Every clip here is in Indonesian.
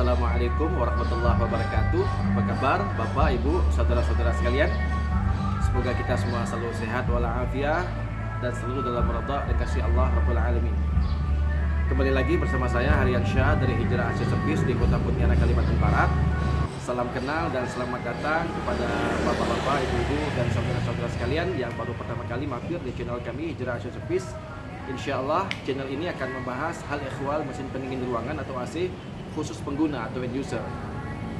Assalamualaikum warahmatullahi wabarakatuh. Apa kabar Bapak, Ibu, Saudara-saudara sekalian? Semoga kita semua selalu sehat walafiat Dan selalu dalam rada dan kasih Allah Rabbul Alamin. Kembali lagi bersama saya Harian Syah dari Hijrah Aceh Service di Kota Pontianak, Kalimantan Barat. Salam kenal dan selamat datang kepada bapak-bapak, ibu-ibu, dan saudara-saudara sekalian yang baru pertama kali mampir di channel kami Hijrah Aceh Service. Insya Allah channel ini akan membahas hal ikhwal mesin pendingin ruangan atau AC khusus pengguna atau end user.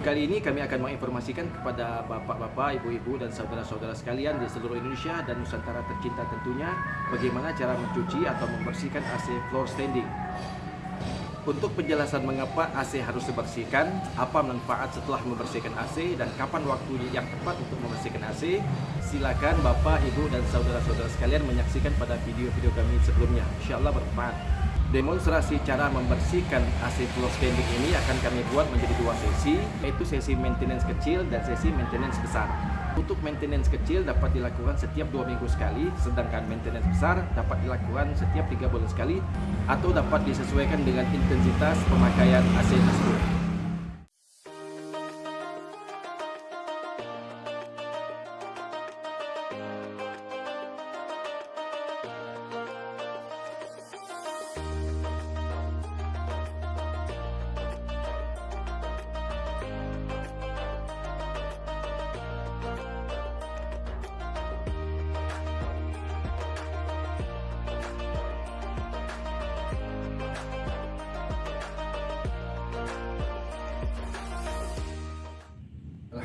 Kali ini kami akan menginformasikan kepada bapak-bapak, ibu-ibu, dan saudara-saudara sekalian di seluruh Indonesia dan Nusantara tercinta tentunya bagaimana cara mencuci atau membersihkan AC floor standing. Untuk penjelasan mengapa AC harus dibersihkan, apa manfaat setelah membersihkan AC, dan kapan waktu yang tepat untuk membersihkan AC, silakan Bapak, Ibu, dan saudara-saudara sekalian menyaksikan pada video-video kami sebelumnya. Insya Allah bermanfaat. Demonstrasi cara membersihkan AC floor standing ini akan kami buat menjadi dua sesi, yaitu sesi maintenance kecil dan sesi maintenance besar. Untuk maintenance kecil dapat dilakukan setiap dua minggu sekali, sedangkan maintenance besar dapat dilakukan setiap tiga bulan sekali, atau dapat disesuaikan dengan intensitas pemakaian AC tersebut.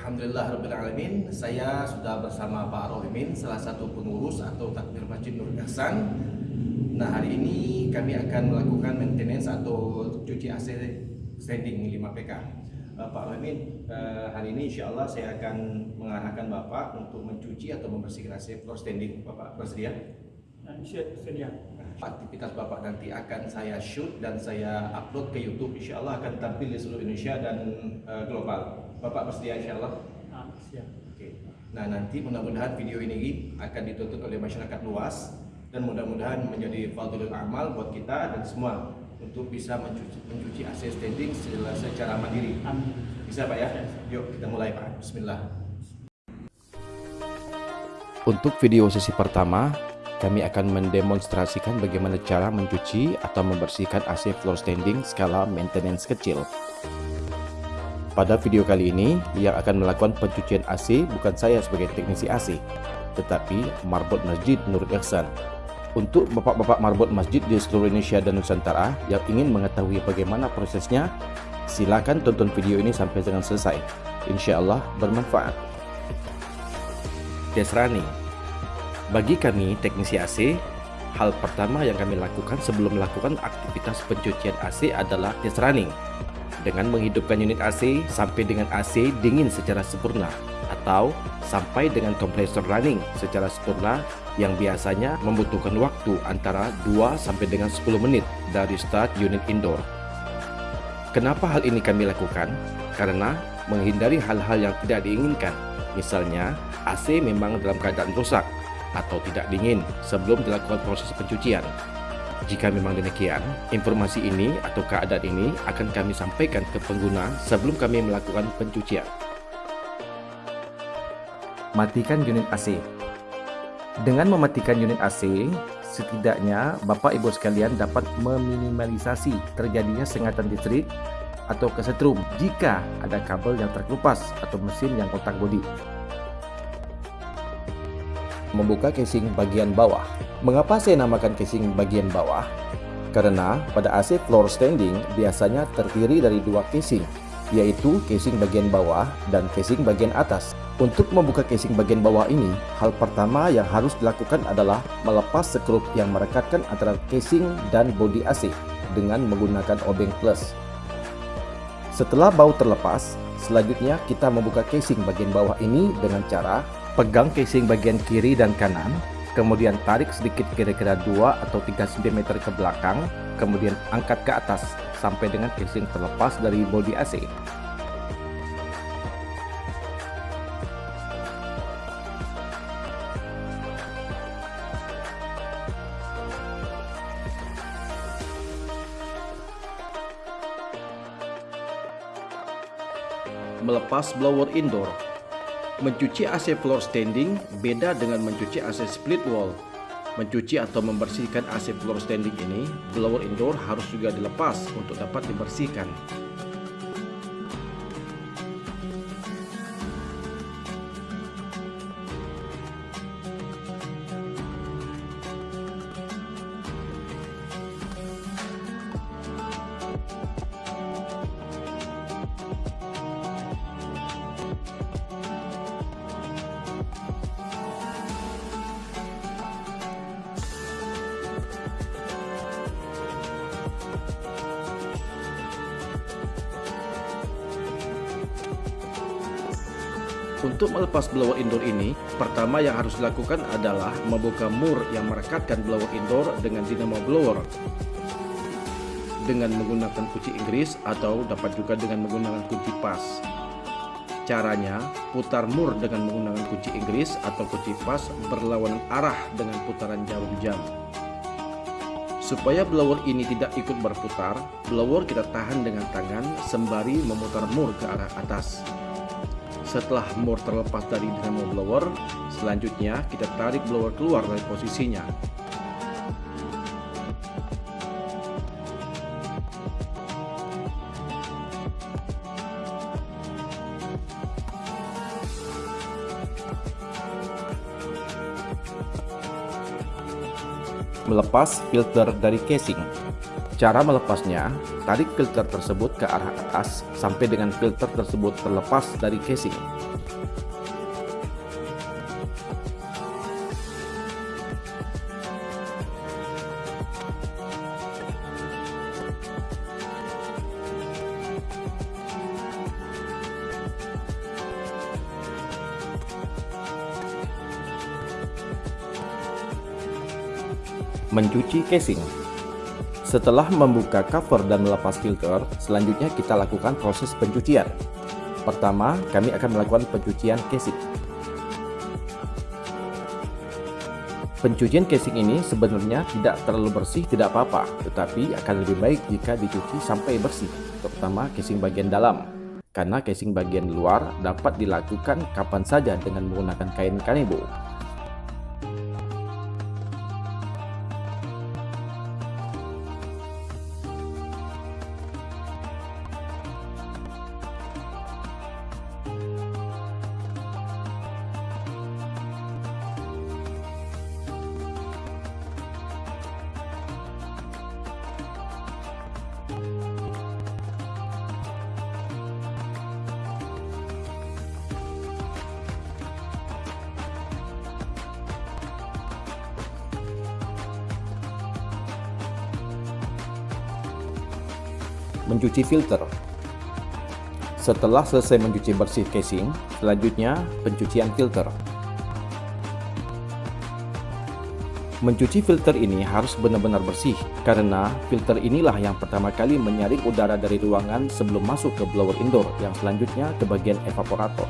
Alhamdulillah Rabbil Alamin. Saya sudah bersama Pak Rohimin Salah satu pengurus atau takmir Masjid Nur Ihsan. Nah hari ini kami akan melakukan maintenance atau cuci AC standing 5 PK uh, Pak Rohimin uh, hari ini insya Allah saya akan mengarahkan Bapak Untuk mencuci atau membersihkan AC floor standing. Bapak bersedia? Sedia? Aktivitas Bapak nanti akan saya shoot dan saya upload ke YouTube. Insya Allah akan tampil di seluruh Indonesia dan uh, global Bapak bersedia insya Allah? Ah, siap. Oke. Nah nanti mudah-mudahan video ini akan ditonton oleh masyarakat luas dan mudah-mudahan menjadi fadlul amal buat kita dan semua untuk bisa mencuci, mencuci AC standing secara, secara mandiri. Amin. Bisa Pak ya? Yuk kita mulai Pak. Bismillah. Untuk video sesi pertama, kami akan mendemonstrasikan bagaimana cara mencuci atau membersihkan AC floor standing skala maintenance kecil. Pada video kali ini, yang akan melakukan pencucian AC bukan saya sebagai teknisi AC, tetapi marbot Masjid Nur Ihsan. Untuk bapak-bapak marbot masjid di seluruh Indonesia dan Nusantara yang ingin mengetahui bagaimana prosesnya, silakan tonton video ini sampai dengan selesai. Insya Allah bermanfaat. Running Bagi kami teknisi AC, hal pertama yang kami lakukan sebelum melakukan aktivitas pencucian AC adalah running dengan menghidupkan unit AC sampai dengan AC dingin secara sempurna atau sampai dengan kompresor running secara sempurna yang biasanya membutuhkan waktu antara 2 sampai dengan 10 menit dari start unit indoor. Kenapa hal ini kami lakukan? Karena menghindari hal-hal yang tidak diinginkan. Misalnya, AC memang dalam keadaan rusak atau tidak dingin sebelum dilakukan proses pencucian. Jika memang demikian, informasi ini atau keadaan ini akan kami sampaikan ke pengguna sebelum kami melakukan pencucian. Matikan unit AC Dengan mematikan unit AC, setidaknya Bapak Ibu sekalian dapat meminimalisasi terjadinya sengatan listrik atau kesetrum jika ada kabel yang terkelupas atau mesin yang kotak bodi. Membuka casing bagian bawah Mengapa saya namakan casing bagian bawah? Karena pada AC floor standing biasanya terdiri dari dua casing, yaitu casing bagian bawah dan casing bagian atas. Untuk membuka casing bagian bawah ini, hal pertama yang harus dilakukan adalah melepas skrup yang merekatkan antara casing dan bodi AC dengan menggunakan obeng plus. Setelah baut terlepas, selanjutnya kita membuka casing bagian bawah ini dengan cara pegang casing bagian kiri dan kanan kemudian tarik sedikit kira-kira 2 atau 3 cm ke belakang, kemudian angkat ke atas sampai dengan casing terlepas dari bodi AC. Melepas blower indoor Mencuci AC floor standing beda dengan mencuci AC split wall. Mencuci atau membersihkan AC floor standing ini, blower indoor harus juga dilepas untuk dapat dibersihkan. Pertama yang harus dilakukan adalah membuka mur yang merekatkan blower indoor dengan dinamo blower dengan menggunakan kunci Inggris atau dapat juga dengan menggunakan kunci pas. Caranya, putar mur dengan menggunakan kunci Inggris atau kunci pas berlawanan arah dengan putaran jarum jam. Supaya blower ini tidak ikut berputar, blower kita tahan dengan tangan sembari memutar mur ke arah atas. Setelah mur terlepas dari dinamo blower, selanjutnya kita tarik blower keluar dari posisinya. Melepas filter dari casing Cara melepasnya, tarik filter tersebut ke arah atas sampai dengan filter tersebut terlepas dari casing. Mencuci casing setelah membuka cover dan melepas filter, selanjutnya kita lakukan proses pencucian. Pertama, kami akan melakukan pencucian casing. Pencucian casing ini sebenarnya tidak terlalu bersih tidak apa-apa, tetapi akan lebih baik jika dicuci sampai bersih, terutama casing bagian dalam. Karena casing bagian luar dapat dilakukan kapan saja dengan menggunakan kain kanebo. Mencuci filter. Setelah selesai mencuci bersih casing, selanjutnya pencucian filter. Mencuci filter ini harus benar-benar bersih karena filter inilah yang pertama kali menyaring udara dari ruangan sebelum masuk ke blower indoor yang selanjutnya ke bagian evaporator.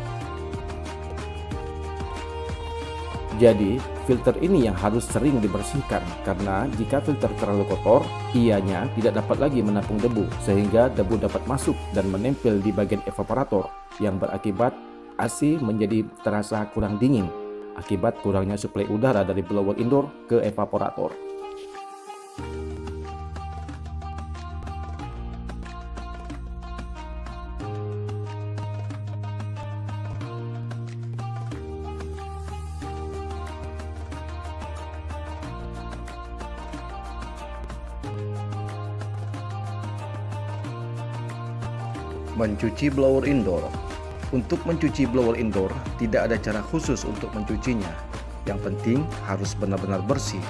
Jadi, filter ini yang harus sering dibersihkan karena jika filter terlalu kotor, ianya tidak dapat lagi menampung debu sehingga debu dapat masuk dan menempel di bagian evaporator yang berakibat AC menjadi terasa kurang dingin akibat kurangnya suplai udara dari blower indoor ke evaporator. Mencuci blower indoor Untuk mencuci blower indoor, tidak ada cara khusus untuk mencucinya. Yang penting harus benar-benar bersih.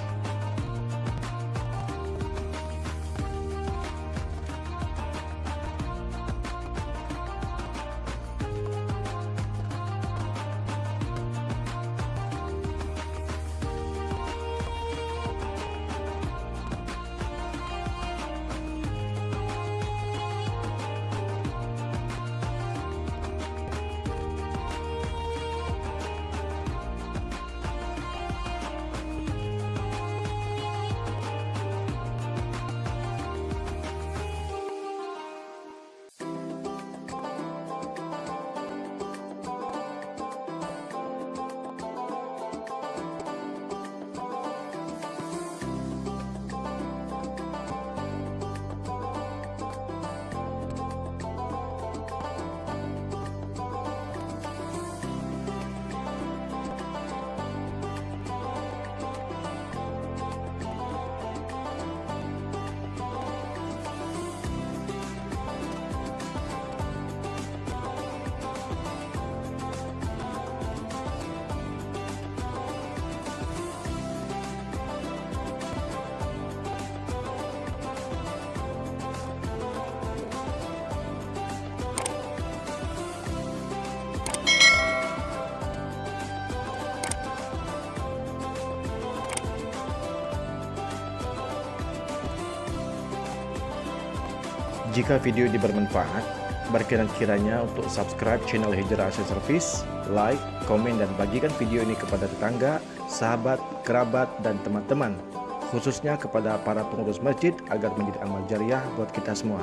Jika video ini bermanfaat, berkenan kiranya untuk subscribe channel Hijrah Asia Service, like, komen, dan bagikan video ini kepada tetangga, sahabat, kerabat, dan teman-teman. Khususnya kepada para pengurus masjid agar menjadi amal jariah buat kita semua.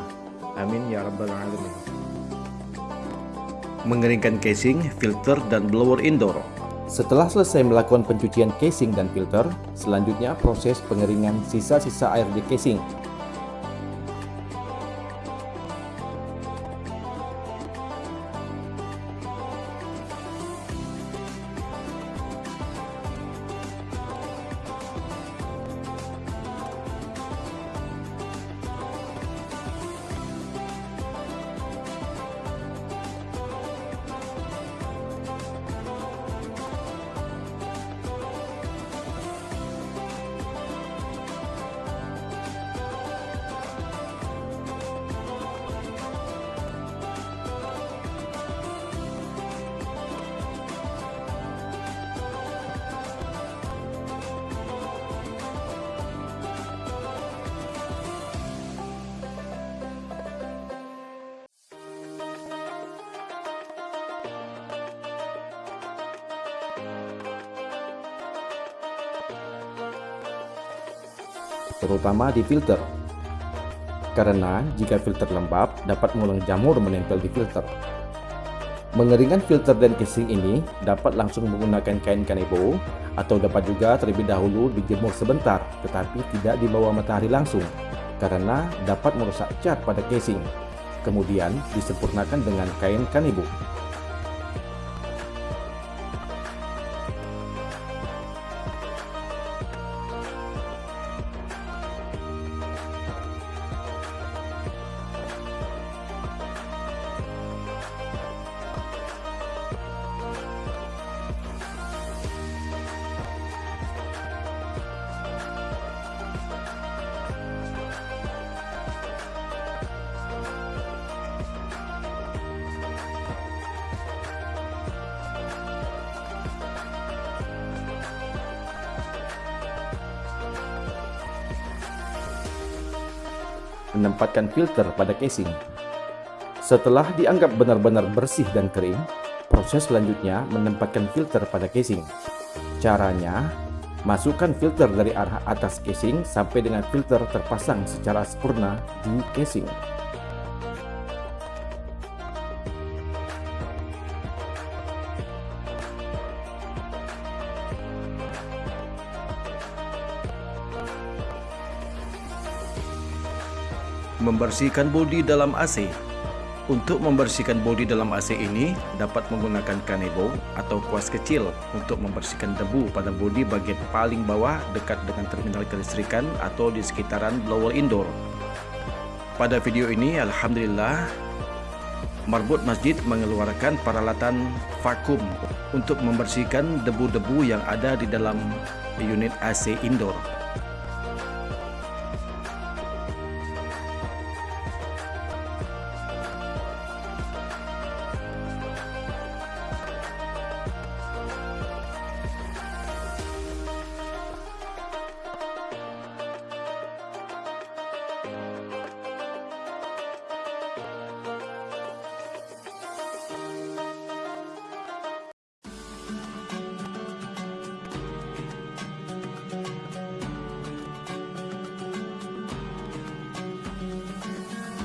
Amin ya rabbal alamin. Mengeringkan casing, filter, dan blower indoor. Setelah selesai melakukan pencucian casing dan filter, selanjutnya proses pengeringan sisa-sisa air di casing. Terutama di filter. Karena jika filter lembab dapat mengulang jamur menempel di filter. Mengeringkan filter dan casing ini dapat langsung menggunakan kain kanebo atau dapat juga terlebih dahulu dijemur sebentar tetapi tidak di bawah matahari langsung karena dapat merusak cat pada casing. Kemudian disempurnakan dengan kain kanebo. Menempatkan filter pada casing. Setelah dianggap benar-benar bersih dan kering, proses selanjutnya menempatkan filter pada casing. Caranya, masukkan filter dari arah atas casing sampai dengan filter terpasang secara sempurna di casing. Membersihkan bodi dalam AC Untuk membersihkan bodi dalam AC ini dapat menggunakan kanebo atau kuas kecil untuk membersihkan debu pada bodi bagian paling bawah dekat dengan terminal kelistrikan atau di sekitaran blower indoor. Pada video ini Alhamdulillah Marbot Masjid mengeluarkan peralatan vakum untuk membersihkan debu-debu yang ada di dalam unit AC indoor.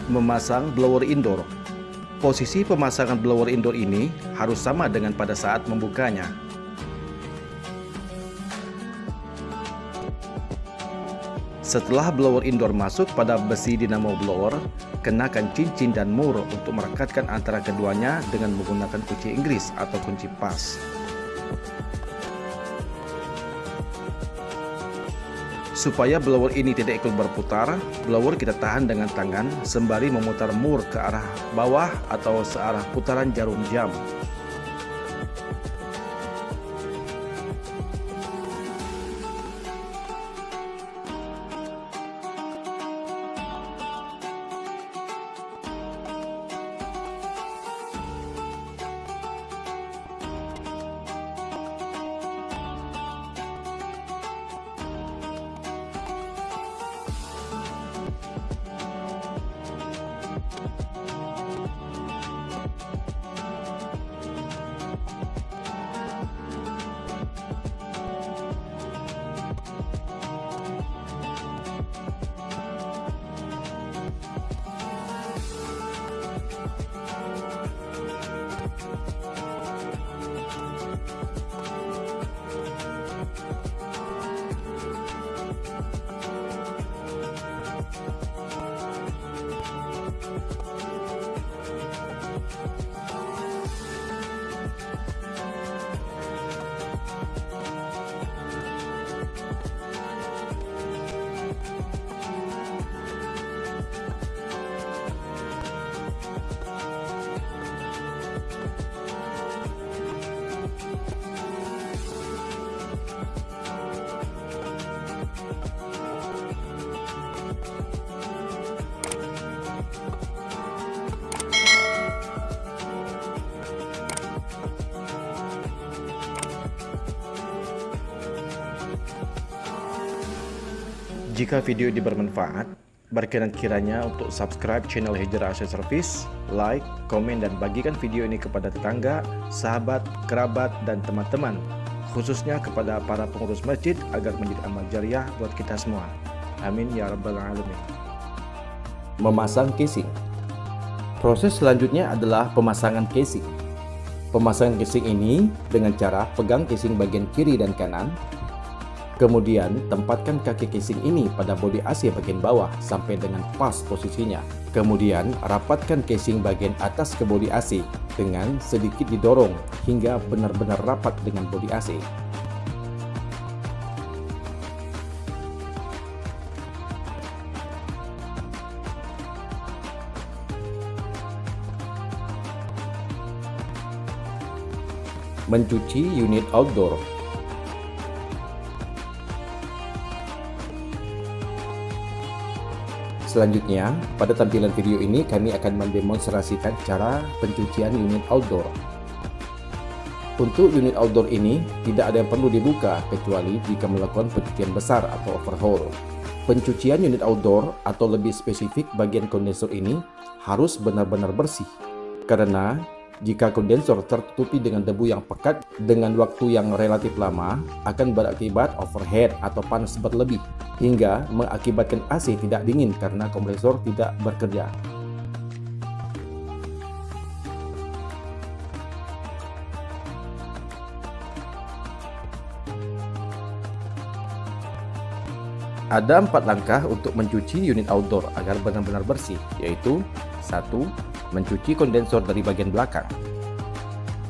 Memasang blower indoor. Posisi pemasangan blower indoor ini harus sama dengan pada saat membukanya. Setelah blower indoor masuk pada besi dinamo blower, kenakan cincin dan mur untuk merekatkan antara keduanya dengan menggunakan kunci Inggris atau kunci pas. Supaya blower ini tidak ikut berputar, blower kita tahan dengan tangan sembari memutar mur ke arah bawah atau searah putaran jarum jam. Jika video ini bermanfaat, berkenan kiranya untuk subscribe channel Hijrah Asia Service, like, komen, dan bagikan video ini kepada tetangga, sahabat, kerabat, dan teman-teman, khususnya kepada para pengurus masjid agar menjadi amal jariah buat kita semua. Amin ya rabbal alamin. Memasang casing. Proses selanjutnya adalah pemasangan casing. Pemasangan casing ini dengan cara pegang casing bagian kiri dan kanan Kemudian, tempatkan kaki casing ini pada bodi AC bagian bawah sampai dengan pas posisinya. Kemudian, rapatkan casing bagian atas ke bodi AC dengan sedikit didorong hingga benar-benar rapat dengan bodi AC. Mencuci unit outdoor Selanjutnya, pada tampilan video ini kami akan mendemonstrasikan cara pencucian unit outdoor. Untuk unit outdoor ini, tidak ada yang perlu dibuka kecuali jika melakukan pencucian besar atau overhaul. Pencucian unit outdoor atau lebih spesifik bagian kondensor ini harus benar-benar bersih karena jika kondensor tertutupi dengan debu yang pekat dengan waktu yang relatif lama, akan berakibat overhead atau panas berlebih, hingga mengakibatkan AC tidak dingin karena kompresor tidak bekerja. Ada empat langkah untuk mencuci unit outdoor agar benar-benar bersih, yaitu 1. Mencuci kondensor dari bagian belakang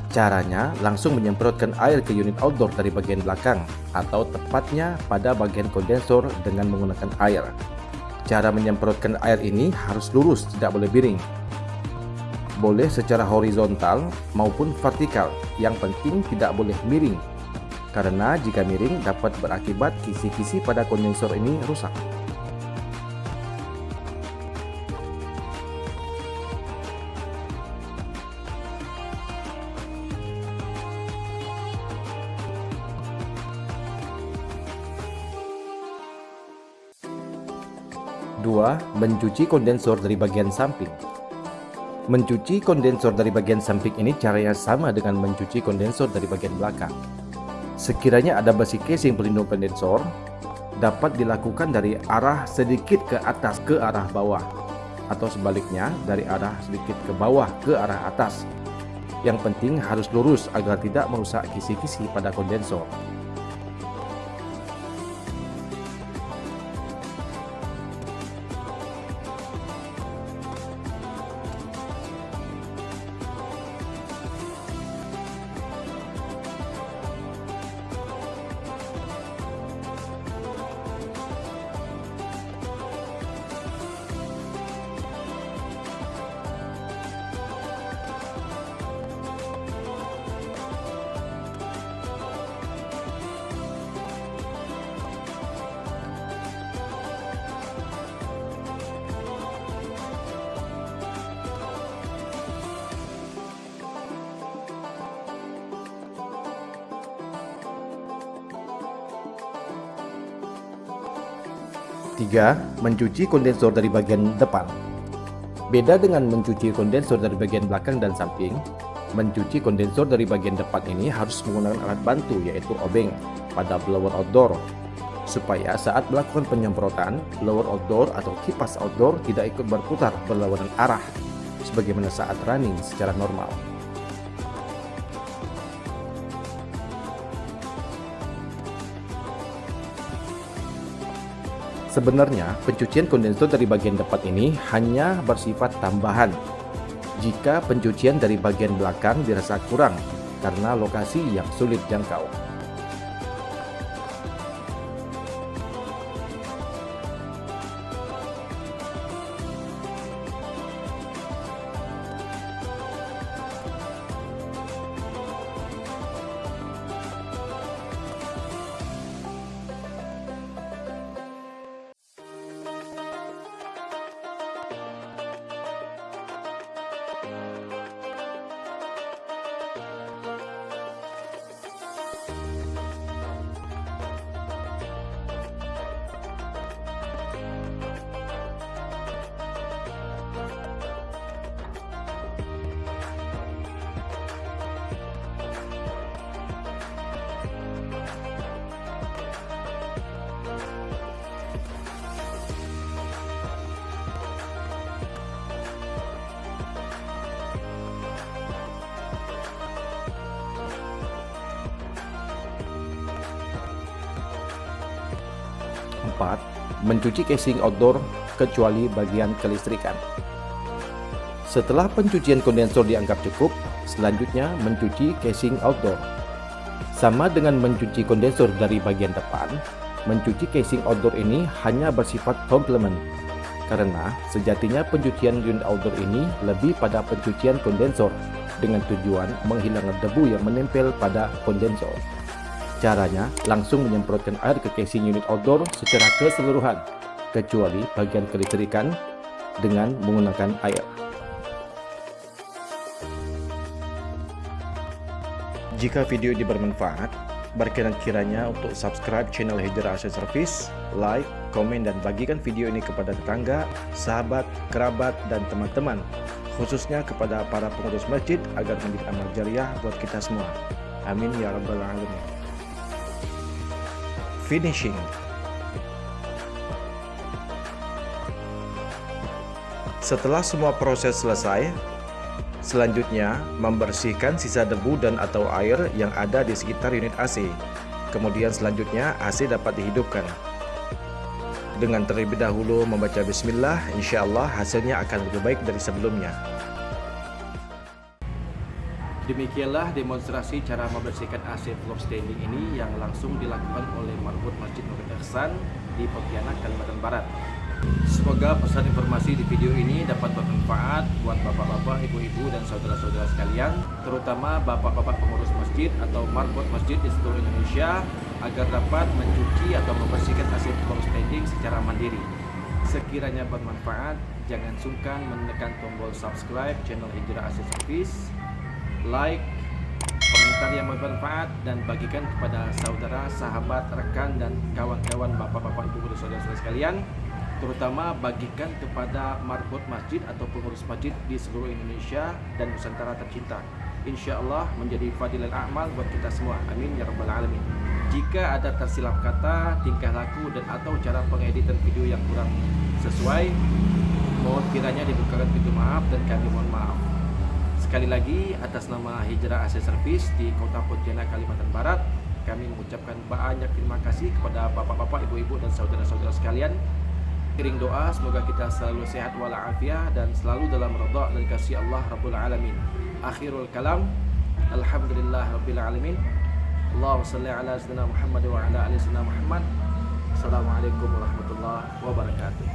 Caranya langsung menyemprotkan air ke unit outdoor dari bagian belakang atau tepatnya pada bagian kondensor dengan menggunakan air. Cara menyemprotkan air ini harus lurus, tidak boleh miring. Boleh secara horizontal maupun vertikal, yang penting tidak boleh miring karena jika miring dapat berakibat kisi-kisi pada kondensor ini rusak. Dua, mencuci kondensor dari bagian samping. Mencuci kondensor dari bagian samping ini caranya sama dengan mencuci kondensor dari bagian belakang. Sekiranya ada besi casing pelindung kondensor, dapat dilakukan dari arah sedikit ke atas ke arah bawah atau sebaliknya dari arah sedikit ke bawah ke arah atas. Yang penting harus lurus agar tidak merusak kisi-kisi pada kondensor. 3. Mencuci kondensor dari bagian depan Beda dengan mencuci kondensor dari bagian belakang dan samping, mencuci kondensor dari bagian depan ini harus menggunakan alat bantu yaitu obeng pada blower outdoor supaya saat melakukan penyemprotan, blower outdoor atau kipas outdoor tidak ikut berputar berlawanan arah sebagaimana saat running secara normal. Sebenarnya, pencucian kondensor dari bagian depan ini hanya bersifat tambahan jika pencucian dari bagian belakang dirasa kurang karena lokasi yang sulit jangkau. Keempat, mencuci casing outdoor kecuali bagian kelistrikan. Setelah pencucian kondensor dianggap cukup, selanjutnya mencuci casing outdoor. Sama dengan mencuci kondensor dari bagian depan, mencuci casing outdoor ini hanya bersifat komplement. Karena sejatinya pencucian unit outdoor ini lebih pada pencucian kondensor dengan tujuan menghilangkan debu yang menempel pada kondensor. Caranya langsung menyemprotkan air ke casing unit outdoor secara keseluruhan, kecuali bagian kelistrikan dengan menggunakan air. Jika video ini bermanfaat, berkenan kiranya untuk subscribe channel Hijrah Asia Service, like, komen, dan bagikan video ini kepada tetangga, sahabat, kerabat, dan teman-teman, khususnya kepada para pengurus masjid agar menjadi amal jariah buat kita semua. Amin ya rabbal alamin. Finishing Setelah semua proses selesai, Selanjutnya, membersihkan sisa debu dan atau air yang ada di sekitar unit AC. Kemudian selanjutnya AC dapat dihidupkan. Dengan terlebih dahulu membaca bismillah, insya Allah hasilnya akan lebih baik dari sebelumnya. Demikianlah demonstrasi cara membersihkan AC floor standing ini yang langsung dilakukan oleh Marbut Masjid Nurul Ihsan di Pontianak, Kalimantan Barat. Semoga pesan informasi di video ini dapat bermanfaat buat bapak-bapak, ibu-ibu, dan saudara-saudara sekalian, terutama bapak-bapak pengurus masjid atau marbot masjid di seluruh Indonesia agar dapat mencuci atau membersihkan hasil floor standing secara mandiri. Sekiranya bermanfaat, jangan sungkan menekan tombol subscribe channel Hijrah Asia Service, like, komentar yang bermanfaat, dan bagikan kepada saudara, sahabat, rekan, dan kawan-kawan bapak-bapak, ibu, dan saudara-saudara sekalian terutama bagikan kepada marbot masjid atau pengurus masjid di seluruh Indonesia dan Nusantara tercinta. Insya Allah menjadi fadilah amal buat kita semua. Amin ya rabbal alamin. Jika ada tersilap kata, tingkah laku dan atau cara pengeditan video yang kurang sesuai, mohon kiranya dibukakan pintu maaf dan kami mohon maaf. Sekali lagi atas nama Hijrah AC Service di Kota Pontianak, Kalimantan Barat Kami mengucapkan banyak terima kasih kepada bapak-bapak, ibu-ibu dan saudara-saudara sekalian. Kirim doa semoga kita selalu sehat walafiat dan selalu dalam redha dan kasih Allah Rabbul Alamin. Akhirul kalam Alhamdulillah Rabbil Alamin. Allahumma salli ala sayyidina Muhammad wa ala ali sayyidina Muhammad. Assalamualaikum warahmatullahi wabarakatuh.